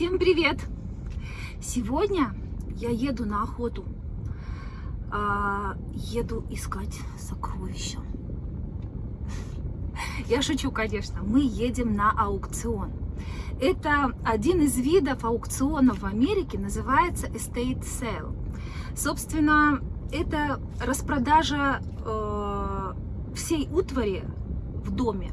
Всем привет! Сегодня я еду на охоту. А, еду искать сокровища. Я шучу, конечно. Мы едем на аукцион. Это один из видов аукционов в Америке, называется estate sale. Собственно, это распродажа э, всей утвари в доме,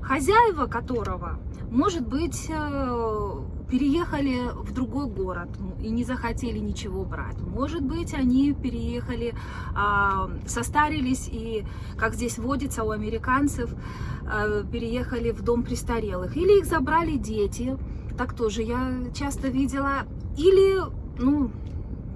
хозяева которого, может быть, э, переехали в другой город и не захотели ничего брать. Может быть, они переехали, а, состарились и, как здесь водится у американцев, а, переехали в дом престарелых. Или их забрали дети, так тоже я часто видела. Или, ну,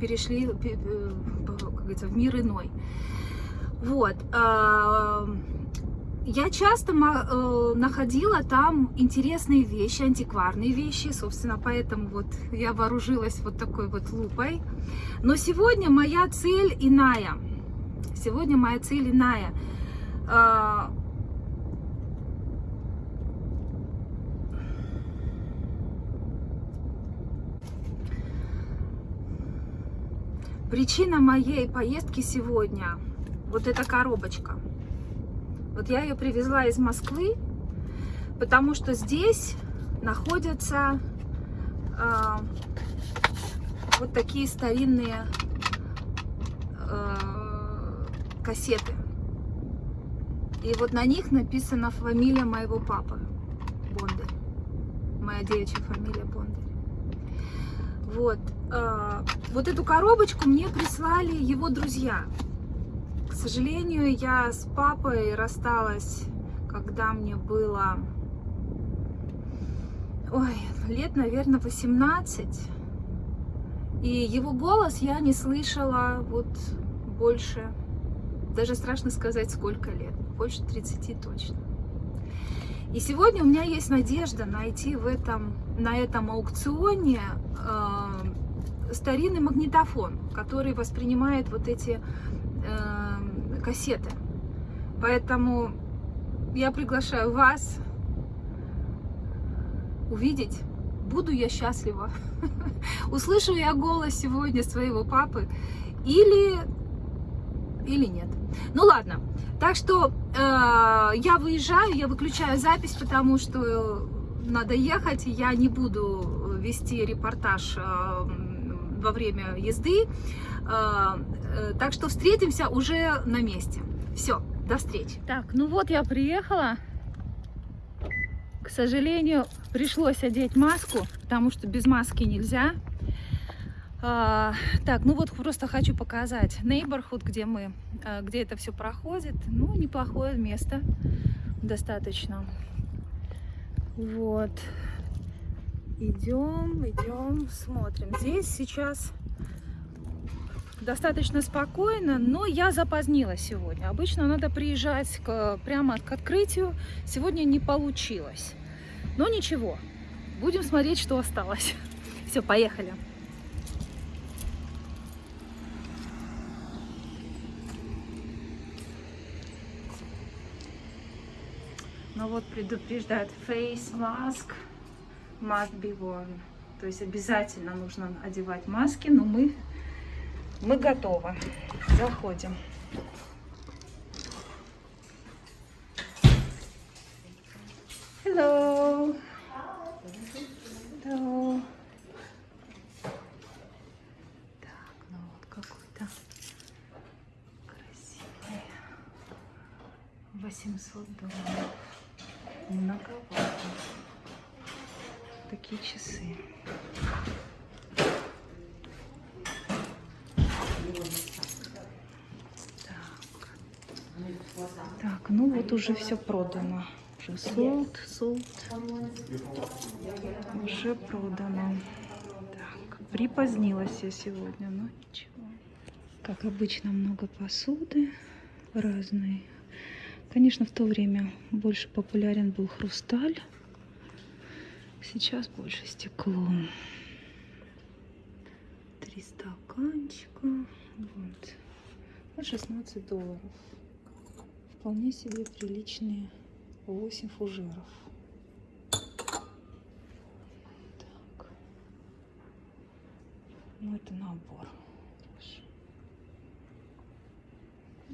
перешли, э, как в мир иной. Вот. А, я часто э, находила там интересные вещи, антикварные вещи, собственно, поэтому вот я вооружилась вот такой вот лупой. Но сегодня моя цель иная. Сегодня моя цель иная. Э, причина моей поездки сегодня вот эта коробочка. Вот я ее привезла из Москвы, потому что здесь находятся э, вот такие старинные э, кассеты. И вот на них написана фамилия моего папы, Бондарь. Моя девичья фамилия Бондарь. Вот. Э, вот эту коробочку мне прислали его друзья. Сожалению, я с папой рассталась, когда мне было, ой, лет, наверное, 18. И его голос я не слышала вот больше, даже страшно сказать, сколько лет, больше 30 точно. И сегодня у меня есть надежда найти в этом, на этом аукционе э, старинный магнитофон, который воспринимает вот эти кассеты. Поэтому я приглашаю вас увидеть, буду я счастлива. Услышу я голос сегодня своего папы или, или нет. Ну ладно, так что э, я выезжаю, я выключаю запись, потому что надо ехать, я не буду вести репортаж э, во время езды. Э, так что встретимся уже на месте. Все, до встречи. Так, ну вот я приехала. К сожалению, пришлось одеть маску, потому что без маски нельзя. А, так, ну вот просто хочу показать neighborhood, где мы, а, где это все проходит. Ну, неплохое место, достаточно. Вот. Идем, идем, смотрим. Здесь сейчас достаточно спокойно, но я запозднилась сегодня. Обычно надо приезжать к, прямо к открытию. Сегодня не получилось. Но ничего, будем смотреть, что осталось. Все, поехали. Ну вот предупреждает face mask must be worn. То есть обязательно нужно одевать маски, но мы мы готовы. Заходим. Hello. Hello. Так, ну вот какой-то красивый. 800 долларов. Многовато. Такие часы. Так, ну вот уже все продано. Уже sold, sold. Уже продано. Так, припозднилась я сегодня, но ничего. Как обычно, много посуды разной. Конечно, в то время больше популярен был хрусталь. Сейчас больше стекло. Три стаканчика. Вот. По 16 долларов. Вполне себе приличные 8 фужеров. Так. Ну, это набор.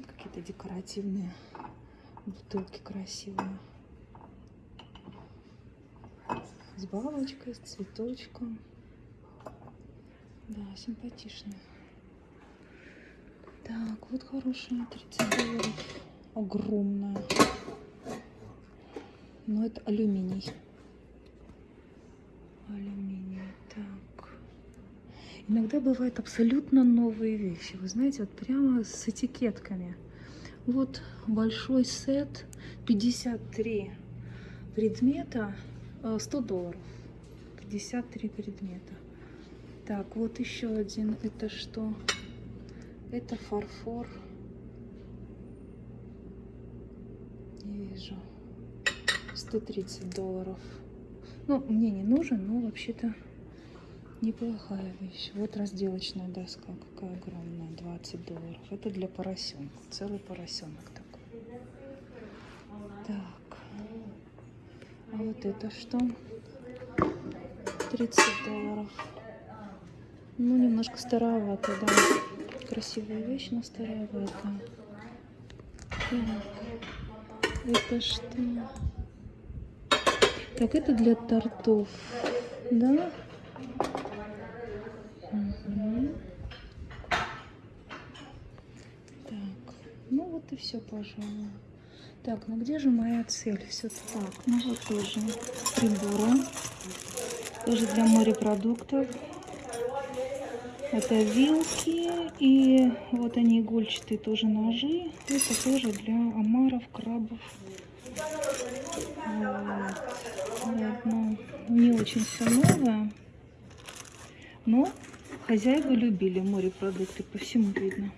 Какие-то декоративные бутылки красивые. С бабочкой, с цветочком. Да, симпатичная. Так, вот хорошая, 30 долларов. Огромная. Но это алюминий. Алюминий, так. Иногда бывают абсолютно новые вещи. Вы знаете, вот прямо с этикетками. Вот большой сет, 53 предмета, 100 э, долларов. 53 предмета. Так, вот еще один. Это что? Это фарфор. Не вижу. 130 долларов. Ну, мне не нужен, но вообще-то неплохая вещь. Вот разделочная доска, какая огромная, 20 долларов. Это для поросенка, целый поросенок такой. Так, а вот это что? 30 долларов. Ну, немножко старовато, да. Красивая вещь, но старовато. Так, это что? Так, это для тортов, да? Угу. Так, ну вот и все, пожалуй. Так, ну где же моя цель? Все так, ну вот тоже приборы. Тоже для морепродуктов. Это вилки и вот они игольчатые тоже ножи. Это тоже для омаров, крабов. Вот. Ладно. Не очень все новое. Но хозяева любили морепродукты, по всему видно.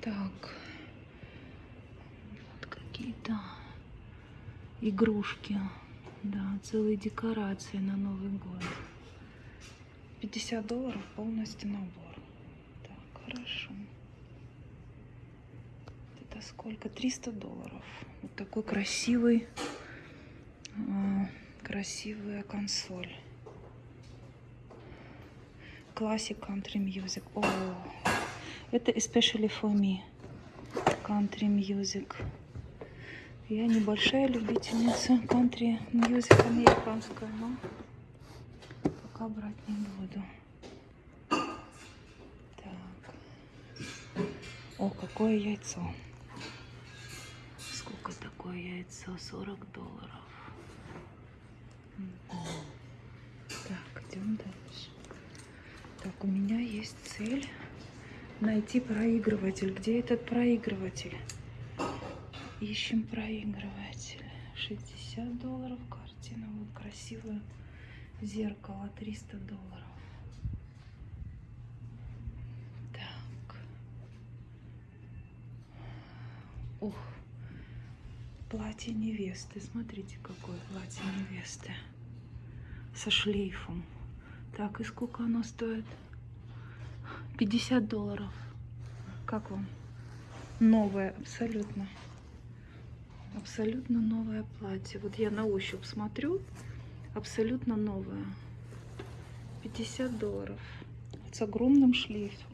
Так. Вот какие-то игрушки. Да, целые декорации на Новый год. 50 долларов полностью набор. Так, хорошо. Это сколько? 300 долларов. Вот такой красивый, э, красивая консоль. Classic Country Music. О, это especially for me. Country Music. Я небольшая любительница кантри мьюзик американская, но пока брать не буду. Так. О, какое яйцо. Сколько такое яйцо? 40 долларов. Так, идем дальше. Так, у меня есть цель найти проигрыватель. Где этот проигрыватель? Ищем проигрыватель. 60 долларов картина. Вот красивое зеркало. 300 долларов. Так. Ух. Платье невесты. Смотрите, какое платье невесты. Со шлейфом. Так, и сколько оно стоит? 50 долларов. Как вам? Новое абсолютно абсолютно новое платье. Вот я на ощупь смотрю, абсолютно новое. 50 долларов. С огромным шлейфом.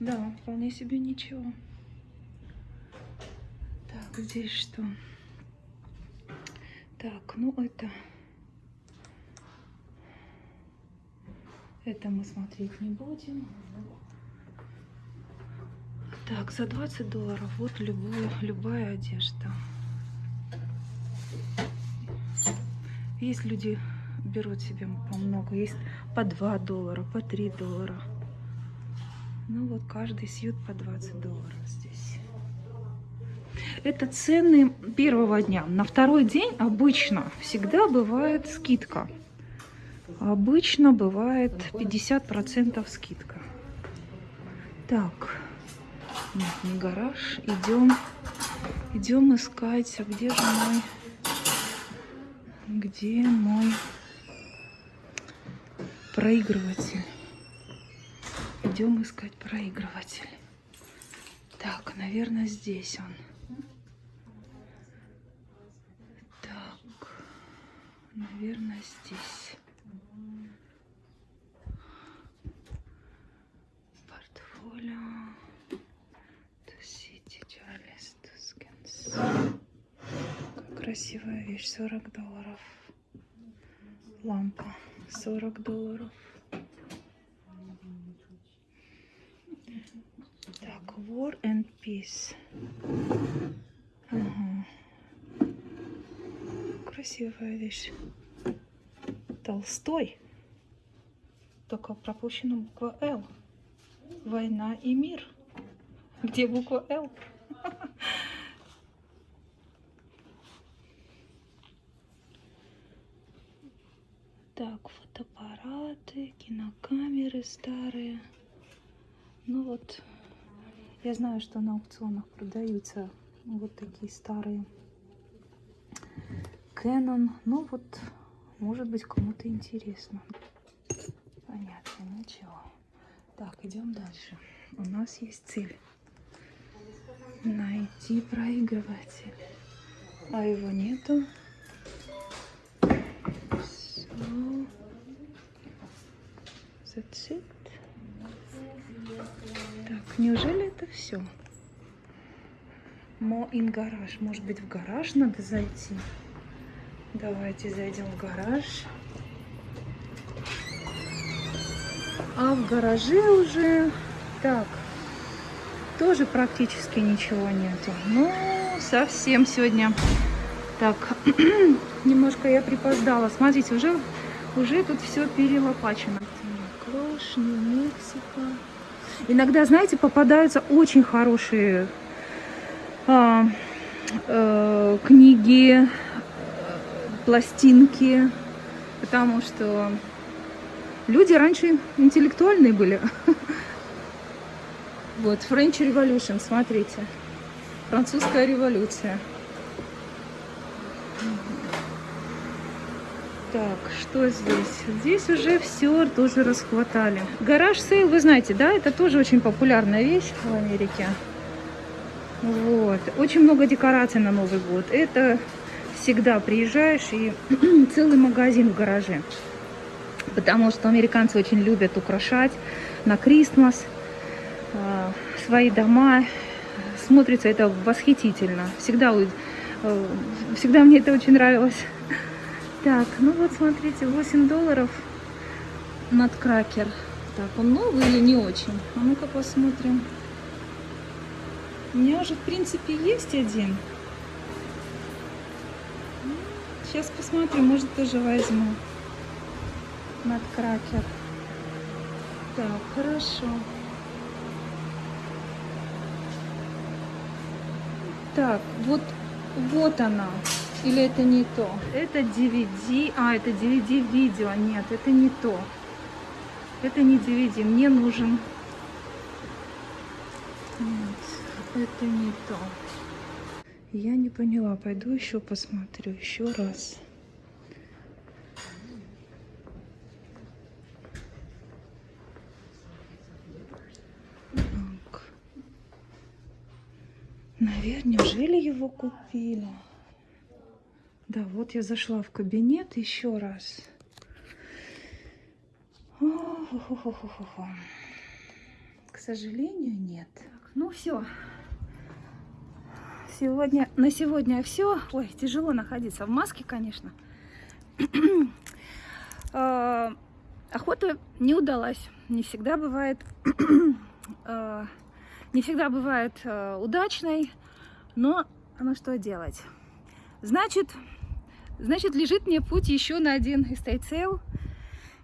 Да, вполне себе ничего. Так, здесь что? Так, ну это... Это мы смотреть не будем. Так, за 20 долларов вот любую, любая одежда. Есть люди берут себе по много, есть по 2 доллара, по 3 доллара. Ну вот каждый сьют по 20 долларов здесь. Это цены первого дня. На второй день обычно всегда бывает скидка. Обычно бывает 50% скидка. Так, нет, не гараж. Идем, идем искать. А где же мой, где мой проигрыватель? Идем искать проигрыватель. Так, наверное, здесь он. Так. Наверное, здесь. Портфолио. Красивая вещь, 40 долларов. Лампа, 40 долларов. Так, War and Peace. Ага. Красивая вещь. Толстой. Только пропущена буква Л. Война и мир. Где буква Л? Так, фотоаппараты, кинокамеры старые. Ну вот, я знаю, что на аукционах продаются вот такие старые Canon. Ну вот, может быть, кому-то интересно. Понятно, ничего. Так, идем дальше. У нас есть цель. Найти проигрыватель. А его нету. It. Так, неужели это все? Мо ин гараж. Может быть, в гараж надо зайти? Давайте зайдем в гараж. А в гараже уже... Так, тоже практически ничего нету. Ну, совсем сегодня. Так, немножко я припоздала. Смотрите, уже, уже тут все перелопачено. Клош, Нью-Мексико. Иногда, знаете, попадаются очень хорошие а, а, книги, пластинки, потому что люди раньше интеллектуальные были. Вот, French Revolution, смотрите. Французская революция. Так, что здесь? Здесь уже все тоже расхватали. Garage sale, вы знаете, да, это тоже очень популярная вещь в Америке. Вот. Очень много декораций на Новый год. Это всегда приезжаешь и целый магазин в гараже. Потому что американцы очень любят украшать на Крисмас э, свои дома. Смотрится это восхитительно. Всегда, э, всегда мне это очень нравилось. Так, ну вот смотрите, 8 долларов надкракер. Так, он новый или не очень? А ну-ка посмотрим. У меня уже, в принципе, есть один. Сейчас посмотрим, может, тоже возьму. Надкракер. Так, хорошо. Так, вот, вот она. Или это не то? Это DVD. А, это DVD видео. Нет, это не то. Это не DVD. Мне нужен... Нет, это не то. Я не поняла. Пойду еще посмотрю. Еще раз. Наверное, неужели его купили? Да, вот я зашла в кабинет еще раз. К сожалению, нет. Ну все. Сегодня, на сегодня все. Ой, тяжело находиться в маске, конечно. А, охота не удалась. Не всегда бывает, а, не всегда бывает а, удачной, но ну что делать? Значит, Значит, лежит мне путь еще на один sale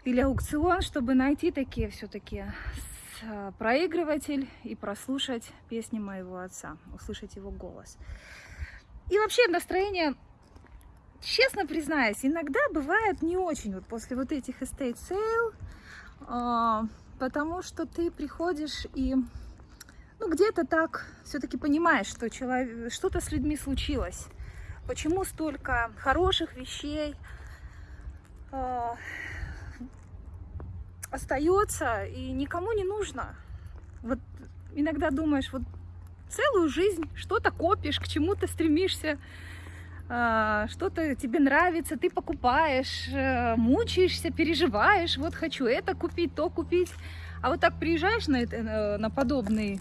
или аукцион, чтобы найти такие все-таки а, проигрыватель и прослушать песни моего отца, услышать его голос. И вообще настроение, честно признаюсь, иногда бывает не очень вот после вот этих estate а, потому что ты приходишь и ну где-то так все-таки понимаешь, что что-то с людьми случилось почему столько хороших вещей э, остается и никому не нужно. Вот иногда думаешь, вот целую жизнь что-то копишь, к чему-то стремишься, а, что-то тебе нравится, ты покупаешь, э, мучаешься, переживаешь, вот хочу это купить, то купить. А вот так приезжаешь на, это, э, на подобный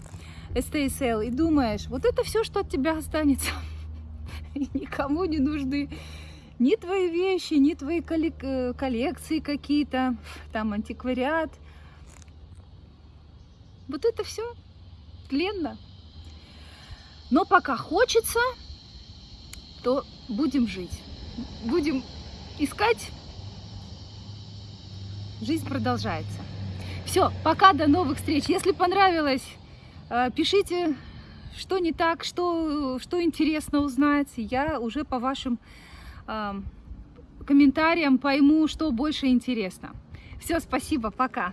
sale и думаешь, вот это все, что от тебя останется. И никому не нужны ни твои вещи, ни твои э, коллекции какие-то, там антиквариат. Вот это все тленно. Но пока хочется, то будем жить. Будем искать. Жизнь продолжается. Все, пока, до новых встреч. Если понравилось, э, пишите, что не так, что, что интересно узнать. Я уже по вашим э, комментариям пойму, что больше интересно. Все, спасибо, пока.